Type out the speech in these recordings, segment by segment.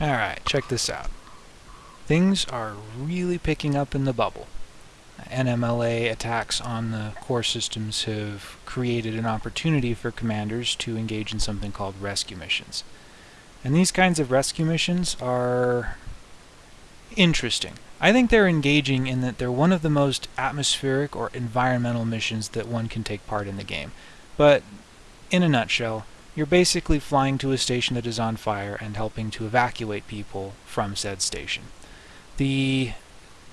Alright, check this out. Things are really picking up in the bubble. NMLA attacks on the core systems have created an opportunity for commanders to engage in something called rescue missions. And these kinds of rescue missions are interesting. I think they're engaging in that they're one of the most atmospheric or environmental missions that one can take part in the game. But in a nutshell, you're basically flying to a station that is on fire and helping to evacuate people from said station. The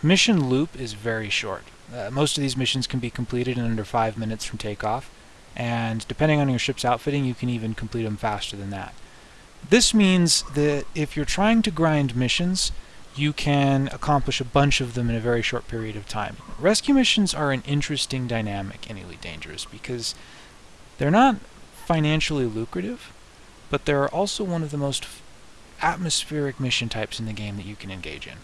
mission loop is very short. Uh, most of these missions can be completed in under 5 minutes from takeoff, and depending on your ship's outfitting, you can even complete them faster than that. This means that if you're trying to grind missions, you can accomplish a bunch of them in a very short period of time. Rescue missions are an interesting dynamic in Elite Dangerous because they're not financially lucrative, but they're also one of the most atmospheric mission types in the game that you can engage in.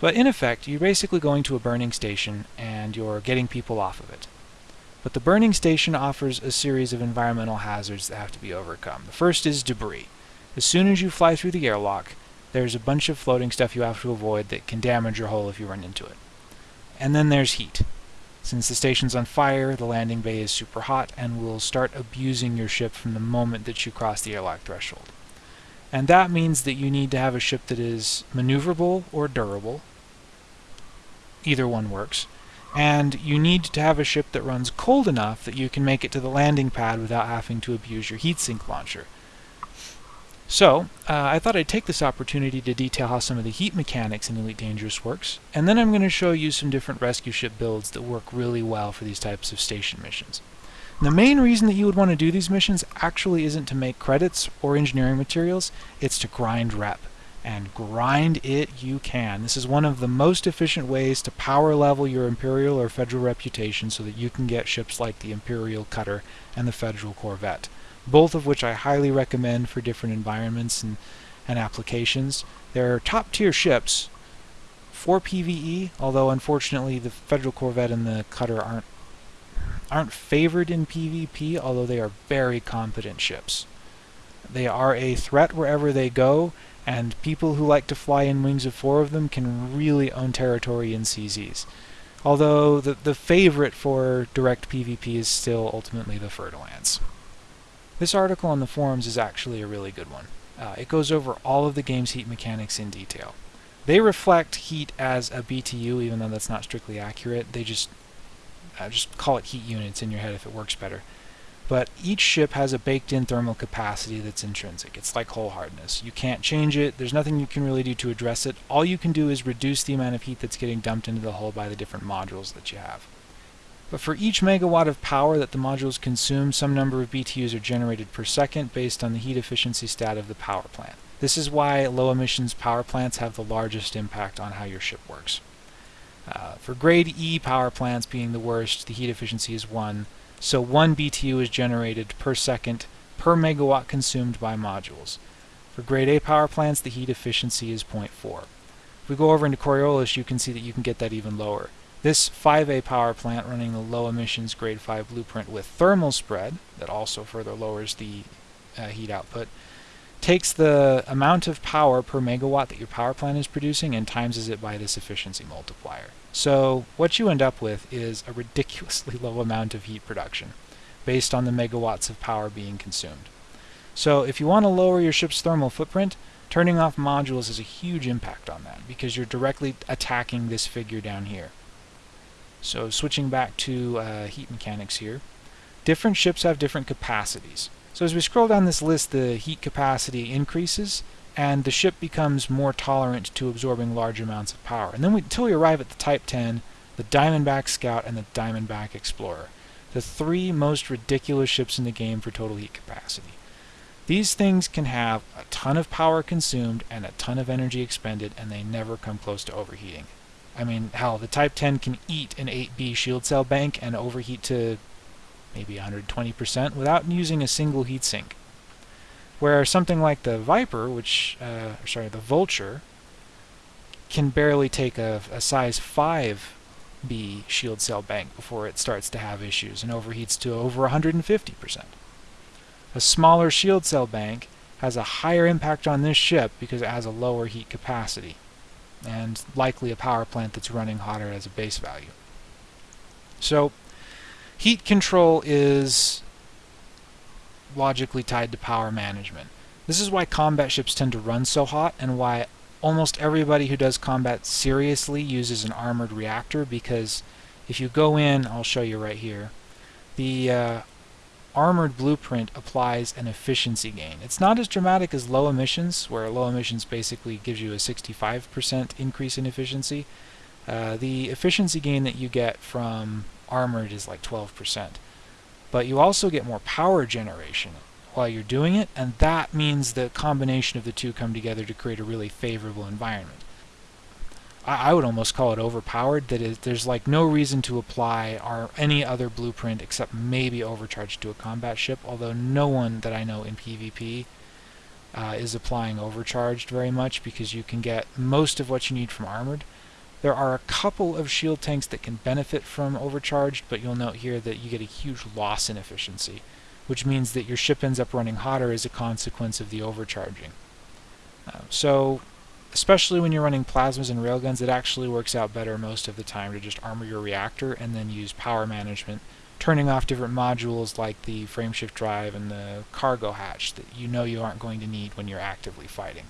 But in effect, you're basically going to a burning station and you're getting people off of it. But the burning station offers a series of environmental hazards that have to be overcome. The first is debris. As soon as you fly through the airlock, there's a bunch of floating stuff you have to avoid that can damage your hull if you run into it. And then there's heat. Since the station's on fire, the landing bay is super hot and will start abusing your ship from the moment that you cross the airlock threshold. And that means that you need to have a ship that is maneuverable or durable. Either one works. And you need to have a ship that runs cold enough that you can make it to the landing pad without having to abuse your heatsink launcher. So, uh, I thought I'd take this opportunity to detail how some of the heat mechanics in Elite Dangerous works, and then I'm going to show you some different rescue ship builds that work really well for these types of station missions. The main reason that you would want to do these missions actually isn't to make credits or engineering materials, it's to grind rep. And grind it you can. This is one of the most efficient ways to power level your Imperial or Federal reputation so that you can get ships like the Imperial Cutter and the Federal Corvette. Both of which I highly recommend for different environments and, and applications. They're top tier ships for PvE, although unfortunately the Federal Corvette and the Cutter aren't aren't favored in PvP, although they are very competent ships. They are a threat wherever they go, and people who like to fly in wings of four of them can really own territory in CZs. Although the, the favorite for direct PvP is still ultimately the Fer-de-Lance. This article on the forums is actually a really good one. Uh, it goes over all of the game's heat mechanics in detail. They reflect heat as a BTU, even though that's not strictly accurate. They just uh, just call it heat units in your head if it works better. But each ship has a baked-in thermal capacity that's intrinsic. It's like hull hardness. You can't change it. There's nothing you can really do to address it. All you can do is reduce the amount of heat that's getting dumped into the hull by the different modules that you have. But for each megawatt of power that the modules consume, some number of BTUs are generated per second based on the heat efficiency stat of the power plant. This is why low emissions power plants have the largest impact on how your ship works. Uh, for grade E power plants being the worst, the heat efficiency is 1, so 1 BTU is generated per second per megawatt consumed by modules. For grade A power plants, the heat efficiency is 0.4. If we go over into Coriolis, you can see that you can get that even lower. This 5A power plant running the low emissions grade 5 blueprint with thermal spread, that also further lowers the uh, heat output, takes the amount of power per megawatt that your power plant is producing and times it by this efficiency multiplier. So what you end up with is a ridiculously low amount of heat production based on the megawatts of power being consumed. So if you want to lower your ship's thermal footprint, turning off modules has a huge impact on that because you're directly attacking this figure down here. So switching back to uh, heat mechanics here, different ships have different capacities. So as we scroll down this list, the heat capacity increases, and the ship becomes more tolerant to absorbing large amounts of power. And then we, until we arrive at the Type 10, the Diamondback Scout, and the Diamondback Explorer, the three most ridiculous ships in the game for total heat capacity. These things can have a ton of power consumed and a ton of energy expended, and they never come close to overheating. I mean, hell, the Type 10 can eat an 8B shield cell bank and overheat to maybe 120% without using a single heatsink. Where something like the Viper, which, uh, sorry, the Vulture, can barely take a, a size 5B shield cell bank before it starts to have issues and overheats to over 150%. A smaller shield cell bank has a higher impact on this ship because it has a lower heat capacity and likely a power plant that's running hotter as a base value. So heat control is logically tied to power management. This is why combat ships tend to run so hot and why almost everybody who does combat seriously uses an armored reactor because if you go in, I'll show you right here, the uh, armored blueprint applies an efficiency gain. It's not as dramatic as low emissions, where low emissions basically gives you a 65% increase in efficiency. Uh, the efficiency gain that you get from armored is like 12%. But you also get more power generation while you're doing it, and that means the combination of the two come together to create a really favorable environment. I, I would almost call it overpowered. That is, there's like no reason to apply our any other blueprint except maybe overcharge to a combat ship. Although no one that I know in PvP uh, is applying overcharged very much because you can get most of what you need from armored. There are a couple of shield tanks that can benefit from overcharged, but you'll note here that you get a huge loss in efficiency, which means that your ship ends up running hotter as a consequence of the overcharging. Uh, so especially when you're running plasmas and railguns, it actually works out better most of the time to just armor your reactor and then use power management, turning off different modules like the frameshift drive and the cargo hatch that you know you aren't going to need when you're actively fighting.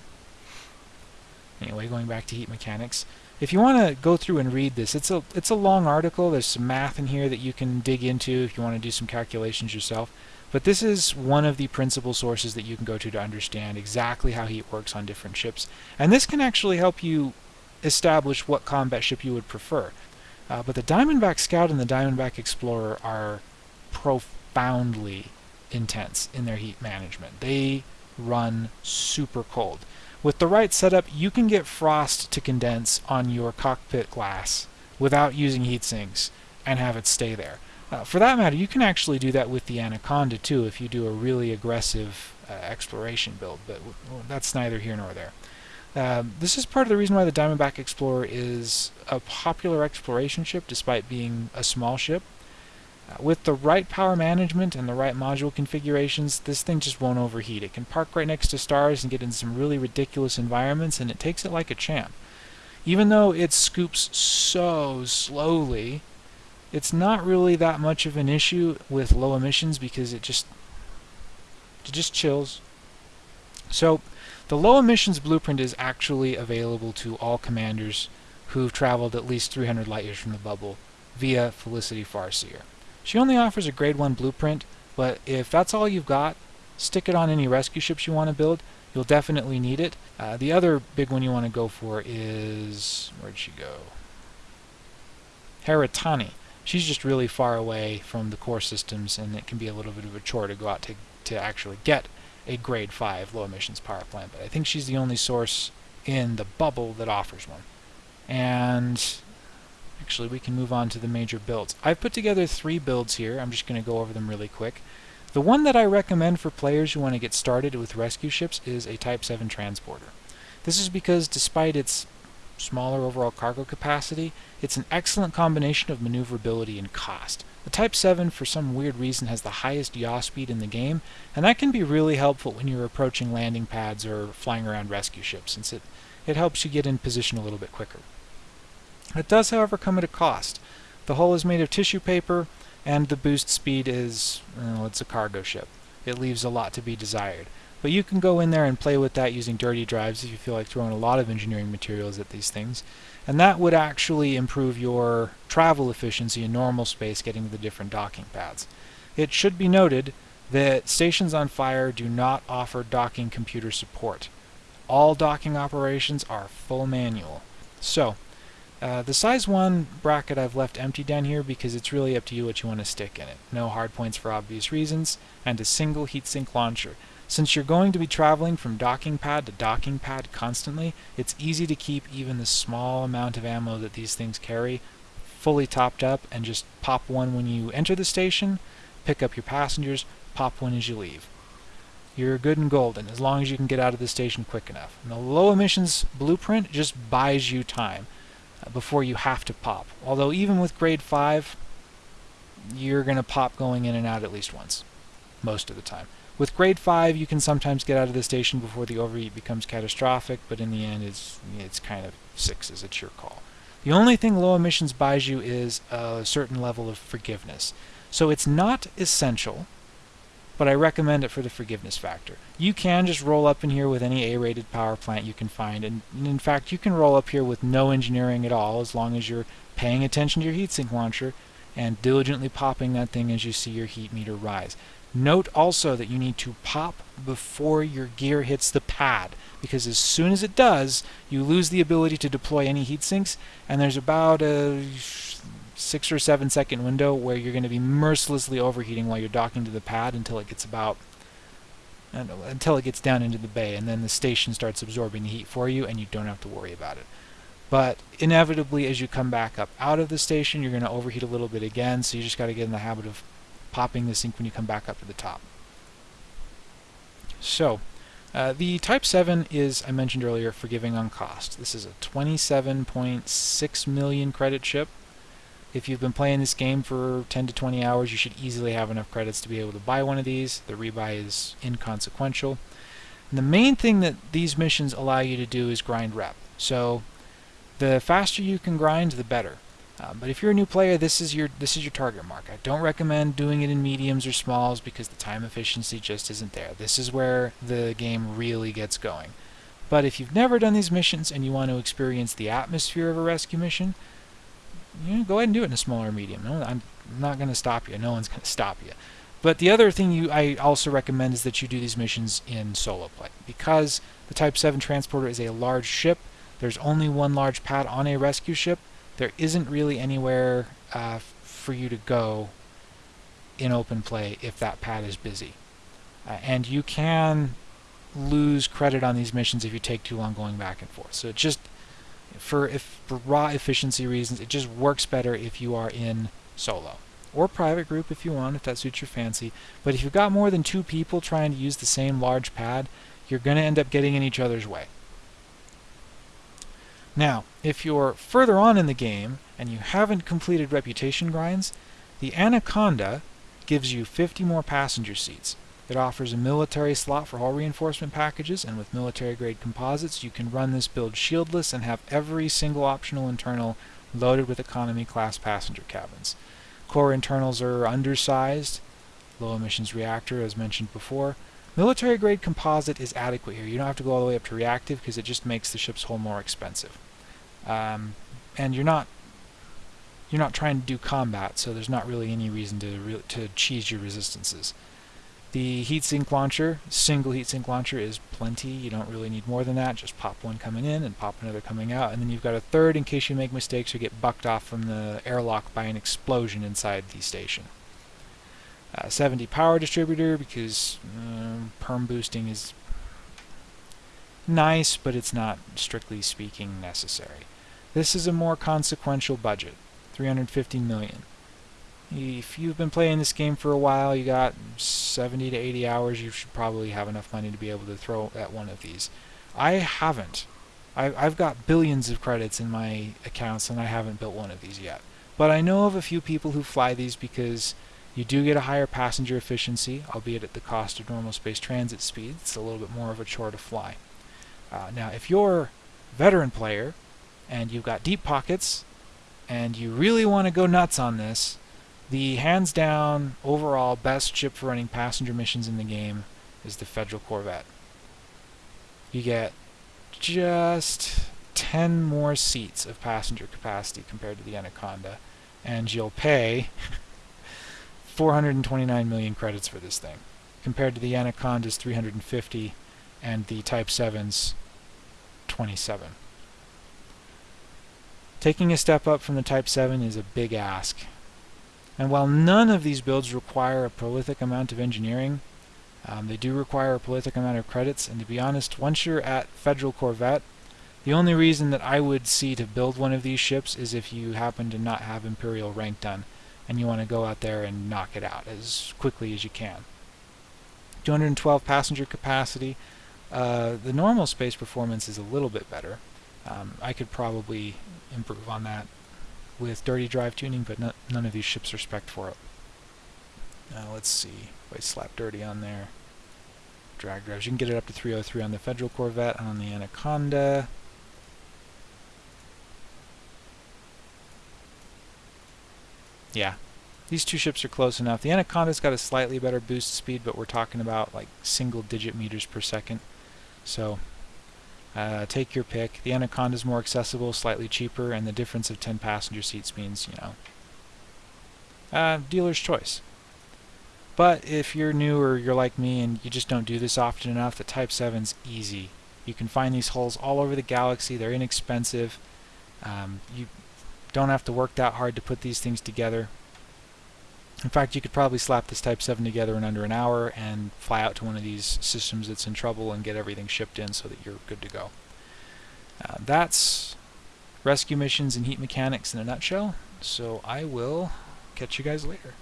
Anyway, going back to heat mechanics, if you want to go through and read this, it's a it's a long article. There's some math in here that you can dig into if you want to do some calculations yourself. But this is one of the principal sources that you can go to to understand exactly how heat works on different ships. And this can actually help you establish what combat ship you would prefer. Uh, but the Diamondback Scout and the Diamondback Explorer are profoundly intense in their heat management. They run super cold. With the right setup, you can get frost to condense on your cockpit glass without using heat sinks and have it stay there. Uh, for that matter, you can actually do that with the Anaconda too if you do a really aggressive uh, exploration build, but that's neither here nor there. Um, this is part of the reason why the Diamondback Explorer is a popular exploration ship despite being a small ship. Uh, with the right power management and the right module configurations, this thing just won't overheat. It can park right next to stars and get in some really ridiculous environments, and it takes it like a champ. Even though it scoops so slowly, it's not really that much of an issue with low emissions because it just it just chills. So the low emissions blueprint is actually available to all commanders who've traveled at least 300 light years from the bubble via Felicity Farseer. She only offers a grade 1 blueprint, but if that's all you've got, stick it on any rescue ships you want to build. You'll definitely need it. Uh, the other big one you want to go for is... where'd she go? Hera Tani she's just really far away from the core systems and it can be a little bit of a chore to go out to, to actually get a grade 5 low emissions power plant. But I think she's the only source in the bubble that offers one. And actually we can move on to the major builds. I've put together three builds here. I'm just going to go over them really quick. The one that I recommend for players who want to get started with rescue ships is a Type 7 transporter. This is because despite its smaller overall cargo capacity, it's an excellent combination of maneuverability and cost. The Type 7 for some weird reason has the highest yaw speed in the game, and that can be really helpful when you're approaching landing pads or flying around rescue ships, since it, it helps you get in position a little bit quicker. It does, however, come at a cost. The hull is made of tissue paper, and the boost speed is, well, it's a cargo ship. It leaves a lot to be desired. But you can go in there and play with that using dirty drives if you feel like throwing a lot of engineering materials at these things. And that would actually improve your travel efficiency in normal space getting to the different docking pads. It should be noted that Stations on Fire do not offer docking computer support. All docking operations are full manual. So, uh, the size 1 bracket I've left empty down here because it's really up to you what you want to stick in it. No hard points for obvious reasons, and a single heatsink launcher. Since you're going to be traveling from docking pad to docking pad constantly, it's easy to keep even the small amount of ammo that these things carry fully topped up and just pop one when you enter the station, pick up your passengers, pop one as you leave. You're good and golden as long as you can get out of the station quick enough. And the low emissions blueprint just buys you time uh, before you have to pop. Although even with grade 5, you're going to pop going in and out at least once, most of the time. With grade 5, you can sometimes get out of the station before the overheat becomes catastrophic, but in the end, it's, it's kind of 6s. It's your call. The only thing low emissions buys you is a certain level of forgiveness. So it's not essential, but I recommend it for the forgiveness factor. You can just roll up in here with any A-rated power plant you can find, and in fact, you can roll up here with no engineering at all as long as you're paying attention to your heatsink launcher and diligently popping that thing as you see your heat meter rise. Note also that you need to pop before your gear hits the pad because as soon as it does, you lose the ability to deploy any heat sinks and there's about a six or seven second window where you're going to be mercilessly overheating while you're docking to the pad until it gets about until it gets down into the bay and then the station starts absorbing the heat for you and you don't have to worry about it. But inevitably as you come back up out of the station you're going to overheat a little bit again so you just got to get in the habit of popping the sink when you come back up to the top. So, uh, the Type 7 is, I mentioned earlier, forgiving on cost. This is a 27.6 million credit chip. If you've been playing this game for 10 to 20 hours, you should easily have enough credits to be able to buy one of these. The rebuy is inconsequential. And the main thing that these missions allow you to do is grind rep. So the faster you can grind, the better. Um, but if you're a new player, this is your this is your target mark. I don't recommend doing it in mediums or smalls because the time efficiency just isn't there. This is where the game really gets going. But if you've never done these missions and you want to experience the atmosphere of a rescue mission, you know, go ahead and do it in a smaller medium. No, I'm not going to stop you. No one's going to stop you. But the other thing you I also recommend is that you do these missions in solo play because the Type 7 transporter is a large ship. There's only one large pad on a rescue ship there isn't really anywhere uh, for you to go in open play if that pad is busy. Uh, and you can lose credit on these missions if you take too long going back and forth. So it just, for, if, for raw efficiency reasons, it just works better if you are in solo. Or private group if you want, if that suits your fancy. But if you've got more than two people trying to use the same large pad, you're going to end up getting in each other's way. Now, if you're further on in the game and you haven't completed reputation grinds, the Anaconda gives you 50 more passenger seats. It offers a military slot for hull reinforcement packages, and with military-grade composites, you can run this build shieldless and have every single optional internal loaded with economy-class passenger cabins. Core internals are undersized, low emissions reactor as mentioned before. Military-grade composite is adequate here. You don't have to go all the way up to reactive because it just makes the ship's hull more expensive um, and you're not you're not trying to do combat, so there's not really any reason to re to cheese your resistances. The heatsink launcher, single heatsink launcher, is plenty. You don't really need more than that. Just pop one coming in and pop another coming out, and then you've got a third in case you make mistakes or get bucked off from the airlock by an explosion inside the station. Uh, 70 power distributor because um, perm boosting is nice, but it's not strictly speaking necessary. This is a more consequential budget, 350 million. If you've been playing this game for a while, you got 70 to 80 hours, you should probably have enough money to be able to throw at one of these. I haven't. I've got billions of credits in my accounts and I haven't built one of these yet. But I know of a few people who fly these because you do get a higher passenger efficiency, albeit at the cost of normal space transit speed. It's a little bit more of a chore to fly. Uh, now, if you're a veteran player and you've got deep pockets and you really want to go nuts on this, the hands down overall best ship for running passenger missions in the game is the Federal Corvette. You get just 10 more seats of passenger capacity compared to the Anaconda, and you'll pay 429 million credits for this thing, compared to the Anaconda's 350 and the Type 7's 27. Taking a step up from the Type 7 is a big ask. And while none of these builds require a prolific amount of engineering, um, they do require a prolific amount of credits, and to be honest, once you're at Federal Corvette, the only reason that I would see to build one of these ships is if you happen to not have Imperial rank done, and you want to go out there and knock it out as quickly as you can. 212 passenger capacity. Uh, the normal space performance is a little bit better. Um, I could probably improve on that with dirty drive tuning, but no, none of these ships are spec for it. Now let's see if I slap dirty on there. drag drives. You can get it up to 303 on the Federal Corvette, and on the Anaconda. Yeah, these two ships are close enough. The Anaconda's got a slightly better boost speed, but we're talking about like single digit meters per second. So uh, take your pick. The Anaconda's more accessible, slightly cheaper, and the difference of 10 passenger seats means, you know, uh, dealer's choice. But if you're new or you're like me and you just don't do this often enough, the Type 7's easy. You can find these hulls all over the galaxy. They're inexpensive. Um, you don't have to work that hard to put these things together. In fact, you could probably slap this Type 7 together in under an hour and fly out to one of these systems that's in trouble and get everything shipped in so that you're good to go. Uh, that's rescue missions and heat mechanics in a nutshell, so I will catch you guys later.